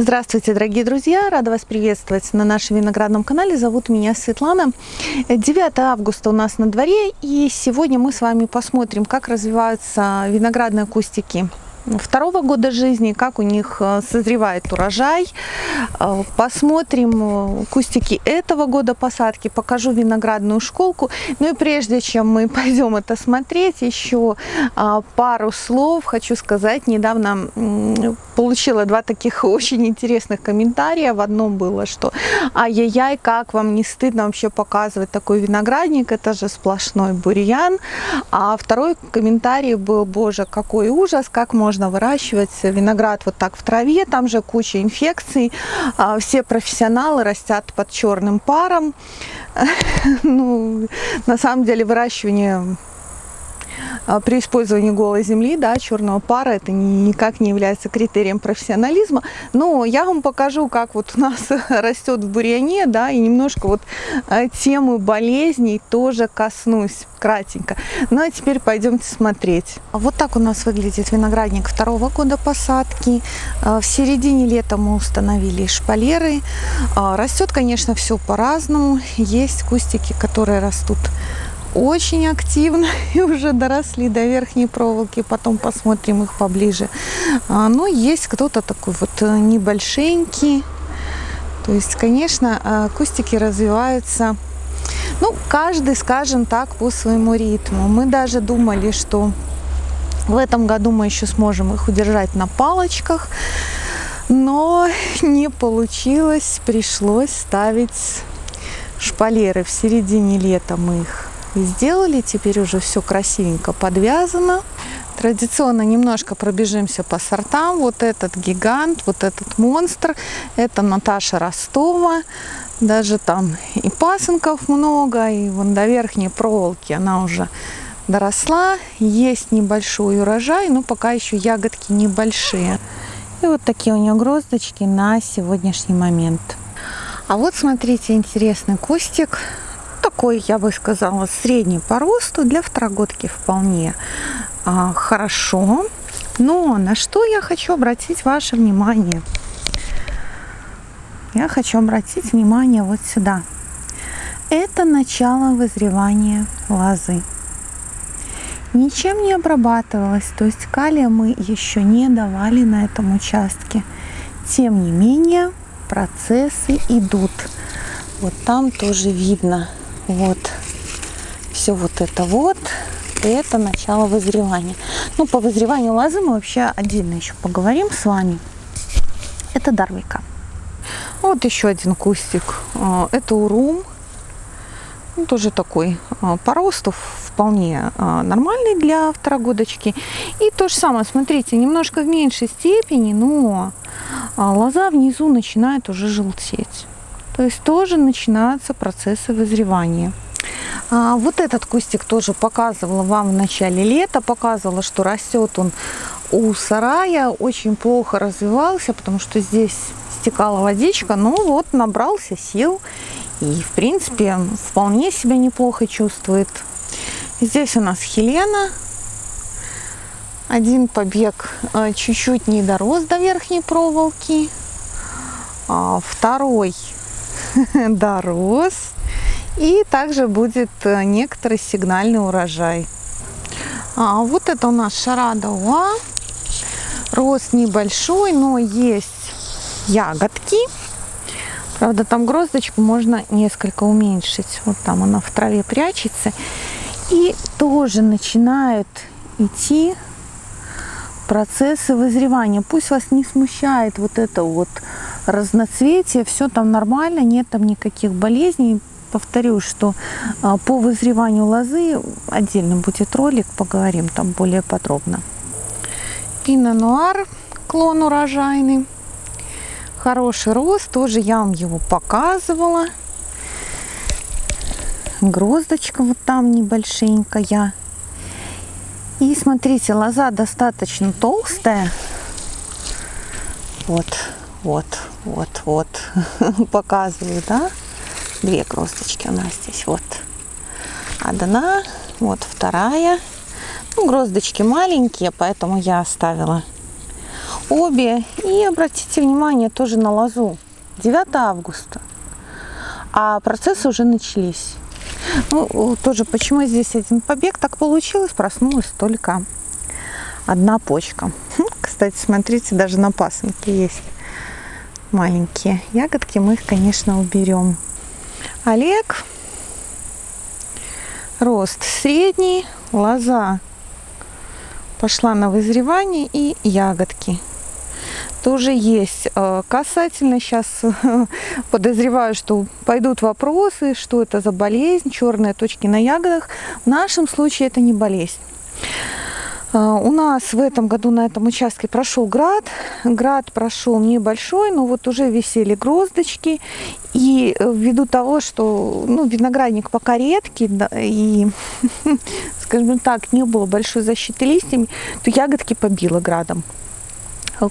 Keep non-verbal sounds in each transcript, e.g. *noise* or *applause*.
Здравствуйте, дорогие друзья! Рада вас приветствовать на нашем виноградном канале. Зовут меня Светлана. 9 августа у нас на дворе, и сегодня мы с вами посмотрим, как развиваются виноградные кустики второго года жизни, как у них э, созревает урожай. Э, посмотрим э, кустики этого года посадки, покажу виноградную школку. Ну и прежде чем мы *laughs* пойдем это смотреть, еще пару слов хочу сказать. Недавно получила два таких *laughs* очень интересных комментария. В одном было, что ай-яй-яй, как вам не стыдно вообще показывать такой виноградник, это же сплошной бурьян. А второй комментарий был, боже, какой ужас, как можно можно выращивать виноград вот так в траве, там же куча инфекций, а, все профессионалы растят под черным паром. *laughs* Ну, на самом деле выращивание при использовании голой земли, да, черного пара, это никак не является критерием профессионализма. Но я вам покажу, как вот у нас *laughs* растет в бурьяне, да, и немножко вот а, темы болезней тоже коснусь кратенько. Ну а теперь пойдемте смотреть. Вот так у нас выглядит виноградник второго года посадки. А, в середине лета мы установили шпалеры. Растет, конечно, все по-разному. Есть кустики, которые растут очень активно *laughs* и уже доросли до верхней проволоки. Потом посмотрим их поближе. А, но есть кто-то такой вот э, небольшенький. То есть, конечно, а, кустики развиваются, ну, каждый, скажем так, по своему ритму. Мы даже думали, что в этом году мы еще сможем их удержать на палочках, но *laughs* не получилось, пришлось ставить шпалеры. В середине лета мы их сделали. Теперь уже все красивенько подвязано. Традиционно немножко пробежимся по сортам. Вот этот гигант, вот этот монстр. Это Наташа Ростова. Даже там и пасынков много, и вон до верхней проволоки она уже доросла. Есть небольшой урожай, но пока еще ягодки небольшие. И вот такие у нее гроздочки на сегодняшний момент. А вот смотрите, интересный кустик такой, я бы сказала, средний по росту. Для второгодки вполне а, хорошо. Но на что я хочу обратить ваше внимание? Я хочу обратить внимание вот сюда. Это начало вызревания лозы. Ничем не обрабатывалось, то есть калия мы еще не давали на этом участке. Тем не менее, процессы идут. Вот там тоже видно вот. Все вот это вот. Это начало вызревания. Ну по вызреванию лозы мы вообще отдельно еще поговорим с вами. Это дарвика. Вот еще один кустик. А, это урум. Ну, тоже такой а, по росту вполне а, нормальный для второгодочки. И то же самое смотрите немножко в меньшей степени но лоза внизу начинает уже желтеть то есть тоже начинаются процессы вызревания. А вот этот кустик тоже показывала вам в начале лета, показывала, что растет он у сарая, очень плохо развивался, потому что здесь стекала водичка, но вот набрался сил и в принципе вполне себя неплохо чувствует. Здесь у нас Хелена, один побег э, чуть-чуть не дорос до верхней проволоки, а второй *laughs* дорос. И также будет э, некоторый сигнальный урожай. А, вот это у нас шарада. Рост небольшой, но есть ягодки. Правда, там гроздочку можно несколько уменьшить. Вот там она в траве прячется. И тоже начинают идти процессы вызревания. Пусть вас не смущает вот это вот разноцветие, все там нормально, нет там никаких болезней. Повторю, что а, по вызреванию лозы отдельно будет ролик, поговорим там более подробно. Пино нуар, клон урожайный. Хороший рост, тоже я вам его показывала. Гроздочка вот там небольшенькая. И смотрите, лоза достаточно толстая. Вот, вот, вот, вот. *laughs* Показываю, да? Две гроздочки у нас здесь. Вот одна, вот вторая. Ну, гроздочки маленькие, поэтому я оставила обе. И обратите внимание тоже на лозу. 9 августа. А процессы уже начались. Ну, тоже почему здесь один побег так получилось, проснулась только одна почка. Хм, кстати, смотрите, даже на пасынке есть маленькие ягодки. Мы их, конечно, уберем. Олег. Рост средний. Лоза пошла на вызревание и ягодки тоже есть. Э, касательно сейчас *laughs* подозреваю, что пойдут вопросы, что это за болезнь, черные точки на ягодах. В нашем случае это не болезнь. Э, у нас в этом году на этом участке прошел град. Град прошел небольшой, но вот уже висели гроздочки. И э, ввиду того, что ну, виноградник пока редкий, да, и, *laughs* скажем так, не было большой защиты листьями, то ягодки побило градом.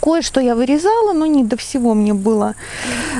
Кое-что я вырезала, но не до всего мне было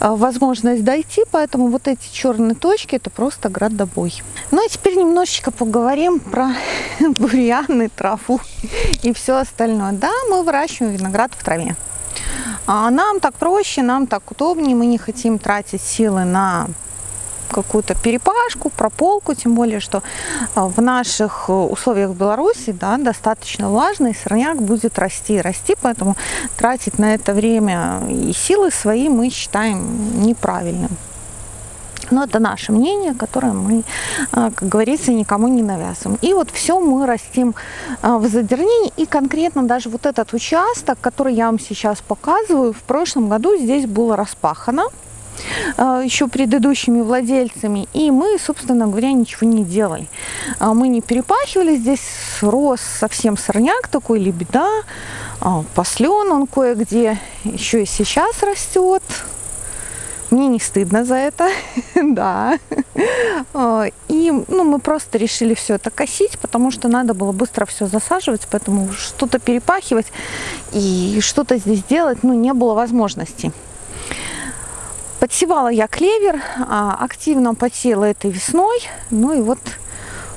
а, возможность дойти, поэтому вот эти черные точки это просто градобой. Ну а теперь немножечко поговорим про *laughs* бурьяны, траву и все остальное. Да, мы выращиваем виноград в траве. А нам так проще, нам так удобнее, мы не хотим тратить силы на какую-то перепашку, прополку, тем более, что а, в наших э, условиях Беларуси да, достаточно влажно, и сорняк будет расти и расти, поэтому тратить на это время и силы свои мы считаем неправильным. Но это наше мнение, которое мы, а, как говорится, никому не навязываем. И вот все мы растим а, в задернении. И конкретно даже вот этот участок, который я вам сейчас показываю, в прошлом году здесь было распахано. А, еще предыдущими владельцами. И мы, собственно говоря, ничего не делали. А, мы не перепахивали. Здесь рос совсем сорняк такой, лебеда. А, Послен он кое-где еще и сейчас растет. Мне не стыдно за это, *laughs* да. И ну, мы просто решили все это косить, потому что надо было быстро все засаживать, поэтому что-то перепахивать и что-то здесь делать ну, не было возможности. Подсевала я клевер, а, активно подсела этой весной. Ну и вот,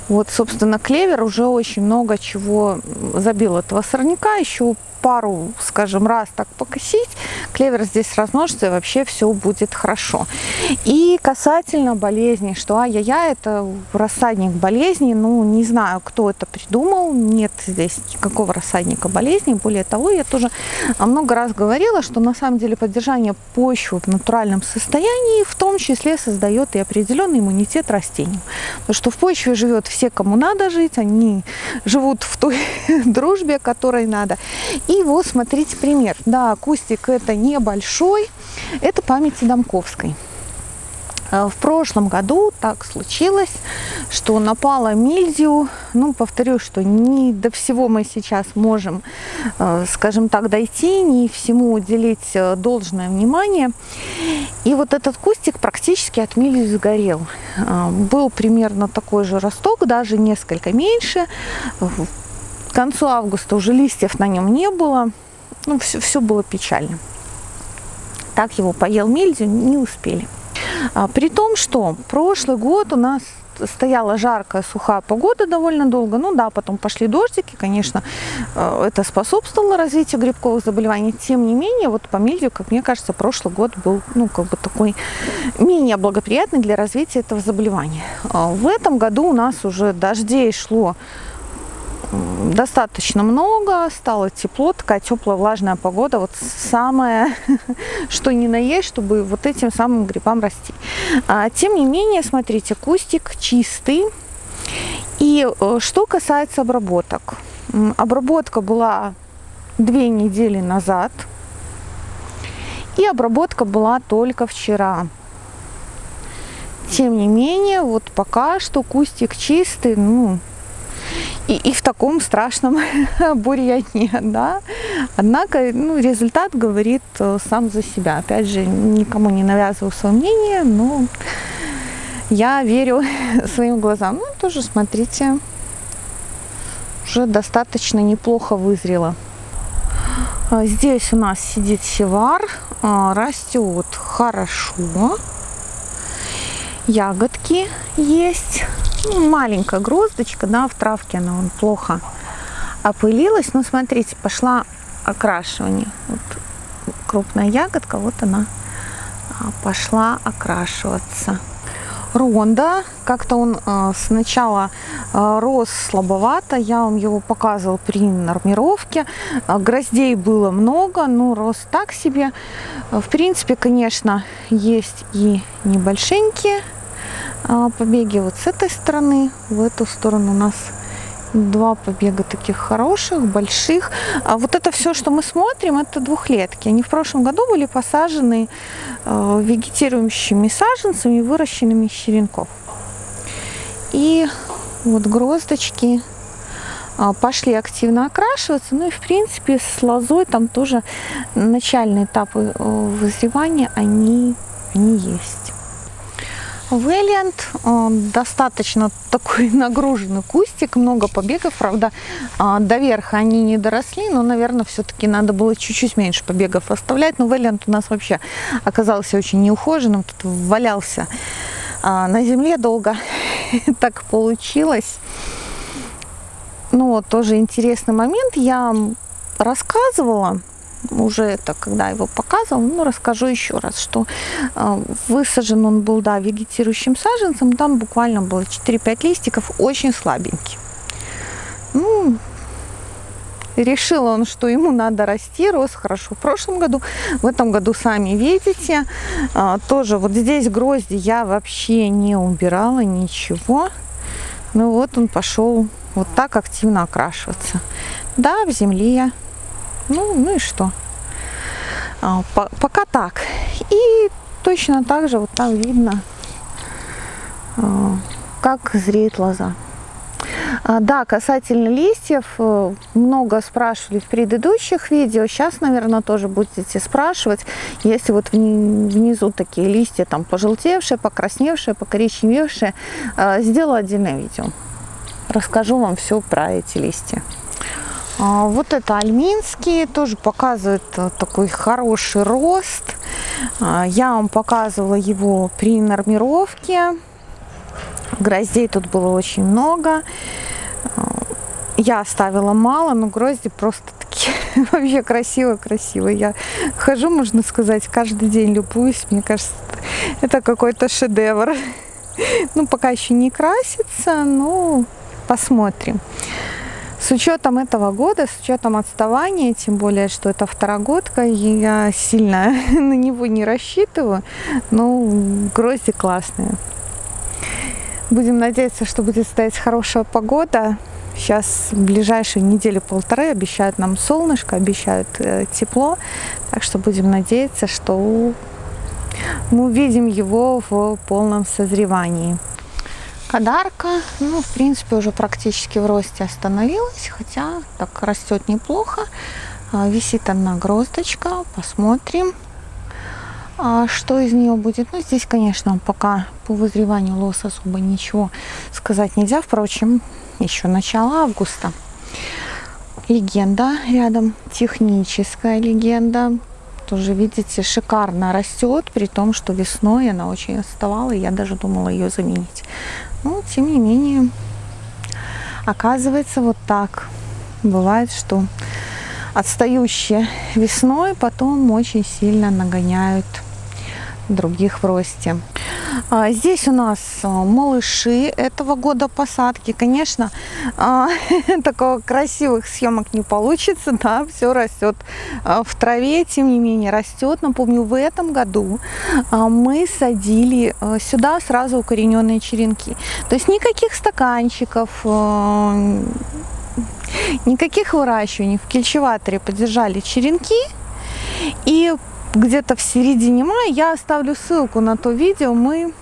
вот, собственно, клевер уже очень много чего забил этого сорняка. Еще пару, скажем, раз так покосить, клевер здесь размножится и вообще все будет хорошо. И касательно болезней, что ай-яй-яй, это рассадник болезней, ну, не знаю, кто это придумал, нет здесь никакого рассадника болезней. Более того, я тоже много раз говорила, что на самом деле поддержание почвы в натуральном состоянии в том числе создает и определенный иммунитет растениям. Потому что в почве живет все, кому надо жить, они живут в той *laughs* дружбе, которой надо. И вот смотрите пример. Да, кустик это небольшой, это памяти Домковской. А, в прошлом году так случилось, что напала мильдию. Ну, повторю, что не до всего мы сейчас можем, а, скажем так, дойти, не всему уделить а, должное внимание. И вот этот кустик практически от мильдии сгорел. Был примерно такой же росток, даже несколько меньше. К концу августа уже листьев на нем не было. Ну, все, все было печально. Так его поел мельдию, не успели. А, при том, что прошлый год у нас стояла жаркая, сухая погода довольно долго. Ну да, потом пошли дождики, конечно, э, это способствовало развитию грибковых заболеваний. Тем не менее, вот по мельдию, как мне кажется, прошлый год был, ну, как бы такой менее благоприятный для развития этого заболевания. А в этом году у нас уже дождей шло достаточно много, стало тепло, такая теплая влажная погода, вот самое, *laughs* что ни на есть, чтобы вот этим самым грибам расти. А, тем не менее, смотрите, кустик чистый. И э, что касается обработок. Обработка была две недели назад, и обработка была только вчера. Тем не менее, вот пока что кустик чистый, ну, и, и в таком страшном *laughs* бурьяне, да. Однако, ну, результат говорит э, сам за себя. Опять же, никому не навязываю свое мнение, но я верю *laughs* своим глазам. Ну, тоже, смотрите, уже достаточно неплохо вызрело. А здесь у нас сидит севар, а, растет хорошо, ягодки есть ну, маленькая гроздочка, да, в травке она он плохо опылилась. Но смотрите, пошла окрашивание. Вот крупная ягодка, вот она а, пошла окрашиваться. Ронда, как-то он э, сначала э, рос слабовато, я вам его показывал при нормировке. Э, гроздей было много, но рос так себе. В принципе, конечно, есть и небольшенькие побеги вот с этой стороны, в эту сторону у нас два побега таких хороших, больших. А вот это все, что мы смотрим, это двухлетки. Они в прошлом году были посажены э, вегетирующими саженцами, выращенными из черенков. И вот гроздочки э, пошли активно окрашиваться. Ну и в принципе с лозой там тоже начальные этапы э, вызревания, они, они есть. Вэллиант достаточно такой *laughs* нагруженный кустик, много побегов, правда, а, до верха они не доросли, но, наверное, все-таки надо было чуть-чуть меньше побегов оставлять. Но Вэллиант у нас вообще оказался очень неухоженным, тут валялся а, на земле долго, *laughs* так получилось. Ну, тоже интересный момент, я рассказывала, уже это, когда его показывал, ну, расскажу еще раз, что э, высажен он был, да, вегетирующим саженцем, там буквально было 4-5 листиков, очень слабенький. Ну, решил он, что ему надо расти, рос хорошо в прошлом году, в этом году сами видите, э, тоже вот здесь грозди я вообще не убирала, ничего, ну вот он пошел вот так активно окрашиваться. Да, в земле ну, ну и что? А, по, пока так. И точно так же вот там видно, а, как зреет лоза. А, да, касательно листьев, э, много спрашивали в предыдущих видео, сейчас, наверное, тоже будете спрашивать, если вот внизу такие листья, там, пожелтевшие, покрасневшие, покоричневевшие, э, сделаю отдельное видео. Расскажу вам все про эти листья. А, вот это альминский, тоже показывает э, такой хороший рост. А, я вам показывала его при нормировке. Гроздей тут было очень много. А, я оставила мало, но грозди просто такие *laughs* вообще красиво-красиво. Я хожу, можно сказать, каждый день любуюсь. Мне кажется, это какой-то шедевр. *laughs* Ну, пока еще не красится, но посмотрим. С учетом этого года, с учетом отставания, тем более, что это второгодка, я сильно *laughs* на него не рассчитываю, но грозди классные. Будем надеяться, что будет стоять хорошая погода. Сейчас в ближайшие недели полторы обещают нам солнышко, обещают э, тепло. Так что будем надеяться, что мы увидим его в полном созревании. Кадарка, ну, в принципе, уже практически в росте остановилась, хотя так растет неплохо. А, висит одна гроздочка, посмотрим, а, что из нее будет. Ну, здесь, конечно, пока по вызреванию лос особо ничего сказать нельзя. Впрочем, еще начало августа. Легенда рядом, техническая легенда. Тоже, видите, шикарно растет, при том, что весной она очень отставала, и я даже думала ее заменить. Но, тем не менее, оказывается, вот так. Бывает, что отстающие весной потом очень сильно нагоняют других в росте. А, здесь у нас а, малыши этого года посадки. Конечно, а, *laughs* такого красивых съемок не получится, да, все растет в траве, тем не менее растет. Напомню, в этом году мы садили сюда сразу укорененные черенки. То есть никаких стаканчиков, никаких выращиваний. В кельчеваторе поддержали черенки и где-то в середине мая я оставлю ссылку на то видео, мы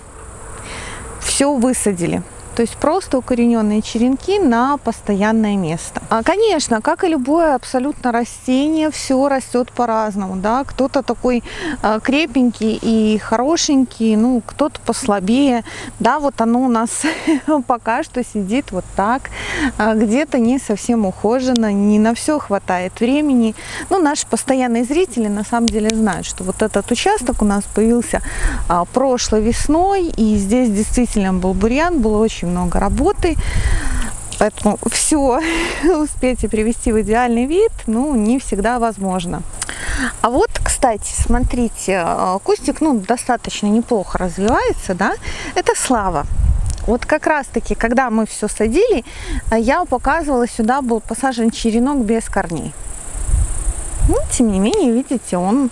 все высадили. То есть просто укорененные черенки на постоянное место. А, конечно, как и любое абсолютно растение, все растет по-разному. Да? Кто-то такой а, крепенький и хорошенький, ну, кто-то послабее. Да, вот оно у нас *laughs* пока что сидит вот так. А, Где-то не совсем ухожено, не на все хватает времени. Ну, наши постоянные зрители на самом деле знают, что вот этот участок у нас появился а, прошлой весной. И здесь действительно был бурьян, было очень очень много работы. Поэтому все *laughs* успеть и привести в идеальный вид, ну, не всегда возможно. А вот, кстати, смотрите, э, кустик, ну, достаточно неплохо развивается, да, это слава. Вот как раз-таки, когда мы все садили, э, я показывала, сюда был посажен черенок без корней. Ну, тем не менее, видите, он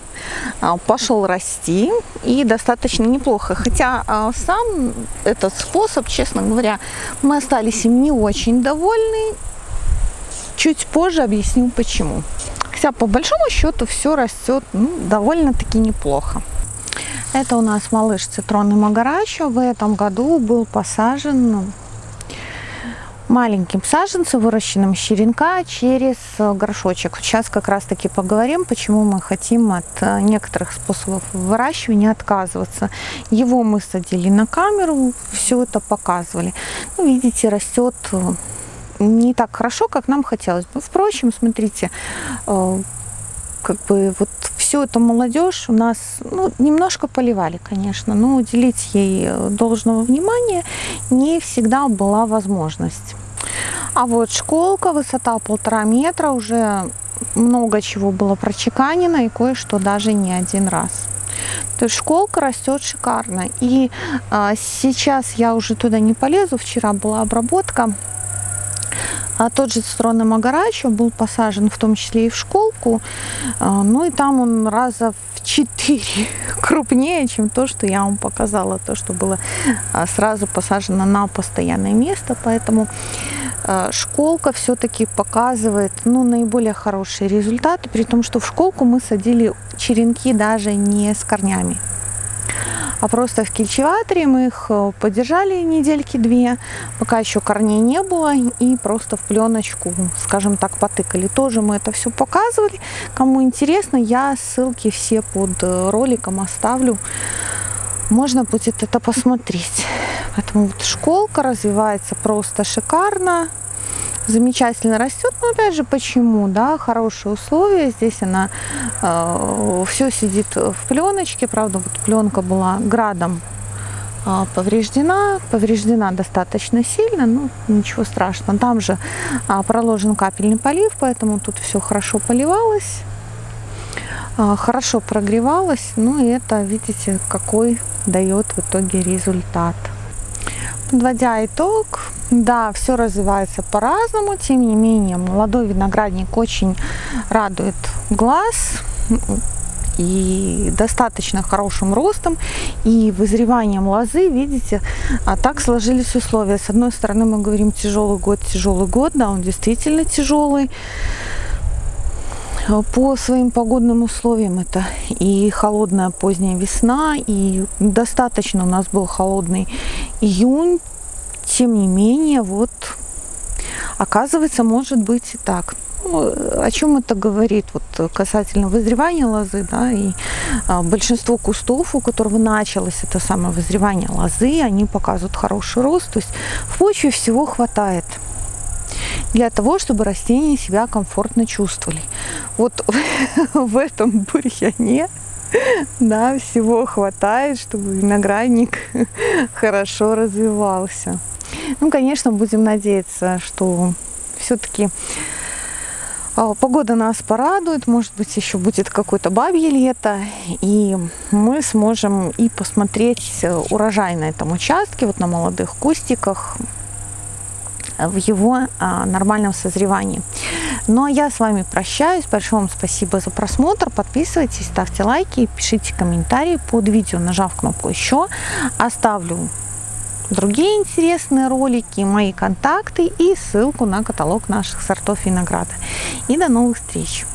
а, пошел расти и достаточно неплохо. Хотя а, сам этот способ, честно говоря, мы остались им не очень довольны. Чуть позже объясню почему. Хотя по большому счету все растет ну, довольно-таки неплохо. Это у нас малыш цитронный магарачо. В этом году был посажен маленьким саженцем, выращенным с черенка через э, горшочек. Сейчас как раз таки поговорим, почему мы хотим от э, некоторых способов выращивания отказываться. Его мы садили на камеру, все это показывали. Ну, видите, растет э, не так хорошо, как нам хотелось бы. Впрочем, смотрите, как бы вот всю эту молодежь у нас ну, немножко поливали, конечно, но уделить ей должного внимания не всегда была возможность. А вот школка, высота полтора метра, уже много чего было прочеканено и кое-что даже не один раз. То есть школка растет шикарно. И а, сейчас я уже туда не полезу. Вчера была обработка. А тот же цитронный магарачо был посажен в том числе и в школку. А, ну и там он раза в четыре *laughs* крупнее, чем то, что я вам показала. То, что было а, сразу посажено на постоянное место. Поэтому а, школка все-таки показывает ну, наиболее хорошие результаты, при том, что в школку мы садили черенки даже не с корнями а просто в кильчеваторе мы их э, подержали недельки две, пока еще корней не было, и просто в пленочку, скажем так, потыкали. Тоже мы это все показывали. Кому интересно, я ссылки все под э, роликом оставлю. Можно будет это посмотреть. Поэтому вот школка развивается просто шикарно замечательно растет. Но опять же, почему? Да, хорошие условия. Здесь она э, все сидит в пленочке. Правда, вот пленка была градом э, повреждена. Повреждена достаточно сильно, но ничего страшного. Там же э, проложен капельный полив, поэтому тут все хорошо поливалось. Э, хорошо прогревалось. Ну и это, видите, какой дает в итоге результат. Подводя итог, да, все развивается по-разному, тем не менее молодой виноградник очень радует глаз и достаточно хорошим ростом и вызреванием лозы, видите, а так сложились условия. С одной стороны мы говорим тяжелый год, тяжелый год, да, он действительно тяжелый по своим погодным условиям это и холодная поздняя весна, и достаточно у нас был холодный июнь. Тем не менее, вот оказывается, может быть и так. Ну, о чем это говорит вот касательно вызревания лозы, да, и а, большинство кустов, у которого началось это самое вызревание лозы, они показывают хороший рост, то есть в почве всего хватает для того, чтобы растения себя комфортно чувствовали. Вот *laughs* в этом бурьяне да, всего хватает, чтобы виноградник *laughs* хорошо развивался. Ну, конечно, будем надеяться, что все-таки а, Погода нас порадует, может быть, еще будет какое-то бабье лето, и мы сможем и посмотреть урожай на этом участке, вот на молодых кустиках, в его а, нормальном созревании. Ну а я с вами прощаюсь. Большое вам спасибо за просмотр. Подписывайтесь, ставьте лайки, пишите комментарии под видео, нажав кнопку «Еще». Оставлю другие интересные ролики, мои контакты и ссылку на каталог наших сортов винограда. И до новых встреч!